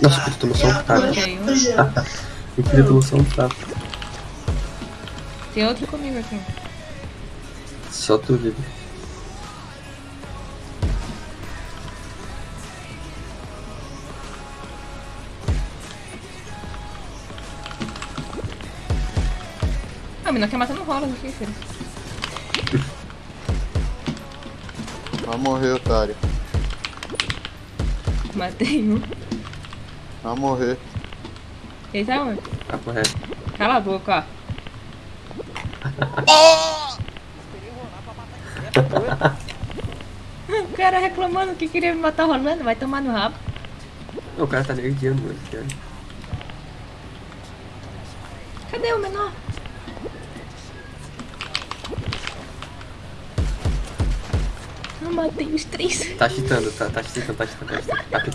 Nossa, o Peter tomou só um tapa. Um. O Peter tomou só um tapa. Tem outro comigo aqui. Só tu vive. Ah, menino, quer matar no rola aqui, filho. Vai morrer, otário. Matei um. Vai morrer. Ele tá onde? Tá correto. Cala a boca, ó. O cara reclamando que queria me matar rolando, vai tomar no rabo. O cara tá nerdeando, mano. cara. Cadê o menor? Eu matei os três. Tá cheatando, tá, tá cheatando, tá cheatando, tá cheatando. Tá